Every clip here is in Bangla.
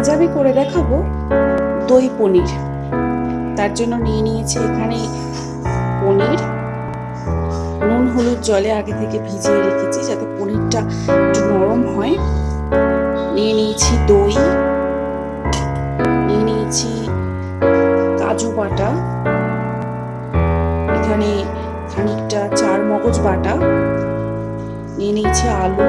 আজ আমি করে দেখাবো দই পনির। তার জন্য নিয়ে নিয়েছি এখানে পনির। নুন, হলুদ জলে আগে থেকে ভিজিয়ে রেখেছি যাতে পনিরটা একটু নরম হয়। নিয়ে নিয়েছি দই। নিয়ে নিয়েছি কাজু বাটা। এখানে খানিকটা চার মগজ বাটা। নিয়ে নিয়েছি আলু।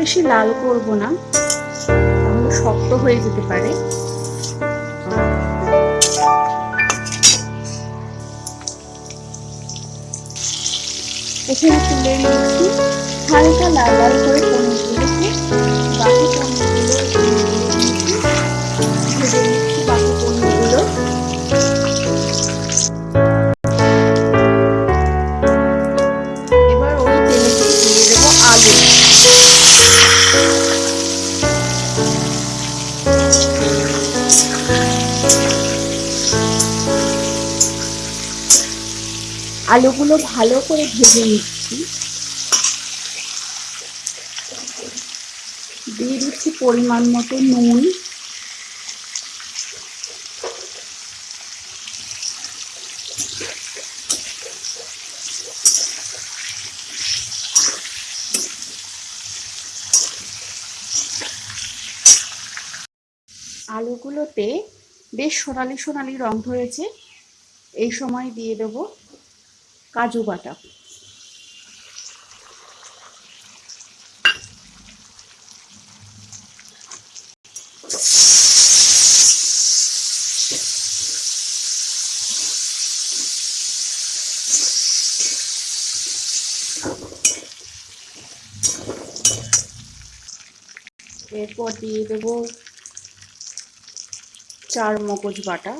বেশি লাল করব না, তাহলে শক্ত হয়ে যেতে পারে। এখানে তুলে নিচ্ছি হালকা লাল লাল করে আলুগুলো ভালো করে ভেজে নিচ্ছি। দিয়ে দিচ্ছি পরিমাণ মতো নুন। আলুগুলোতে বেশ সোনালি সোনালি রং ধরেছে। এই সময় দিয়ে দেব। কাজু বাটা। এরপর দিয়ে দেব চার মগজ বাটা।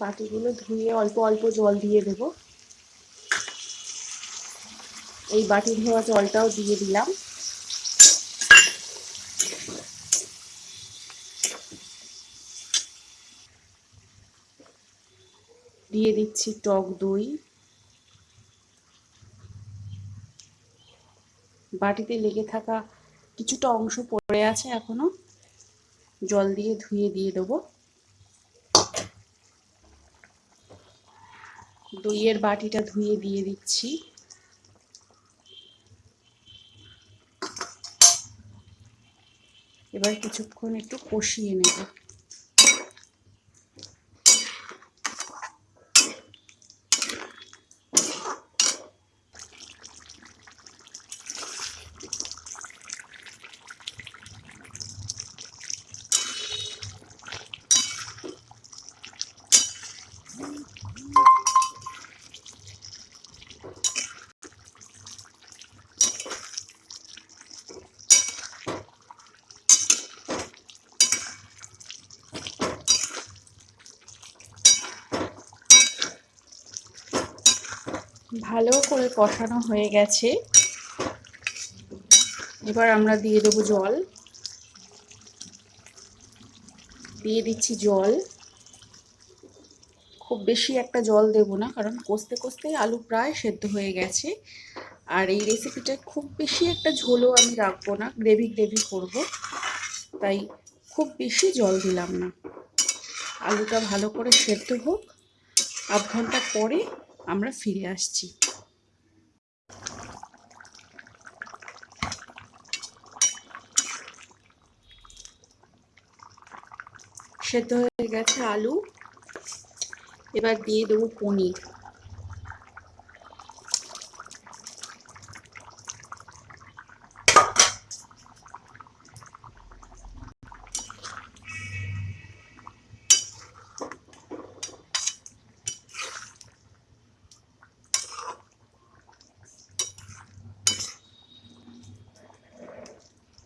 বাটিগুলো ধুয়ে অল্প অল্প জল দিয়ে দেব। এই বাটি ধোয়া জলটাও দিয়ে দিলাম। দিয়ে দিচ্ছি টক দই। বাটিতে লেগে থাকা কিছুটা অংশ পড়ে আছে এখনও। জল দিয়ে ধুয়ে দিয়ে দেবো। দইয়ের বাটিটা ধুয়ে দিয়ে দিচ্ছি। এবার কিছুক্ষণ একটু কষিয়ে নেব। ভালো করে কষানো হয়ে গেছে। এবার আমরা দিয়ে দেবো জল। দিয়ে দিচ্ছি জল। খুব বেশি একটা জল দেব না, কারণ কষতে কষতে আলু প্রায় সেদ্ধ হয়ে গেছে। আর এই রেসিপিটা খুব বেশি একটা ঝোলও আমি রাখব না গ্রেভি গ্রেভি করব। তাই খুব বেশি জল দিলাম না। আলুটা ভালো করে সেদ্ধ হোক। আধ ঘণ্টা পরে আমরা ফিরে আসছি। সেদ্ধ হয়ে গেছে আলু। এবার দিয়ে দেবো পনির।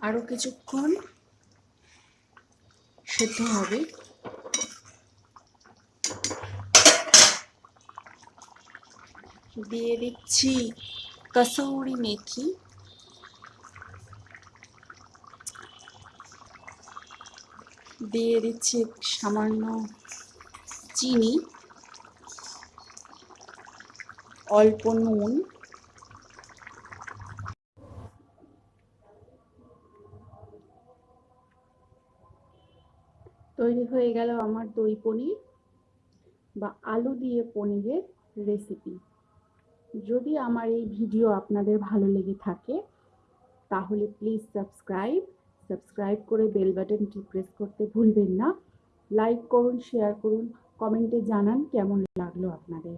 আরও কিছুক্ষণ সেদ্ধ হবে। দিয়ে দিচ্ছি কসৌরি মেথি। দিয়ে দিচ্ছি সামান্য চিনি। অল্প নুন। তৈরি হয়ে গেল আমার দই পনির বা আলু দিয়ে পনিরের রেসিপি যদি আমার এই ভিডিও আপনাদের ভালো লেগে থাকে, তাহলে প্লিজ সাবস্ক্রাইব সাবস্ক্রাইব করে বেল বাটনটি প্রেস করতে ভুলবেন না। লাইক করুন শেয়ার করুন কমেন্টে জানান কেমন লাগল আপনাদের।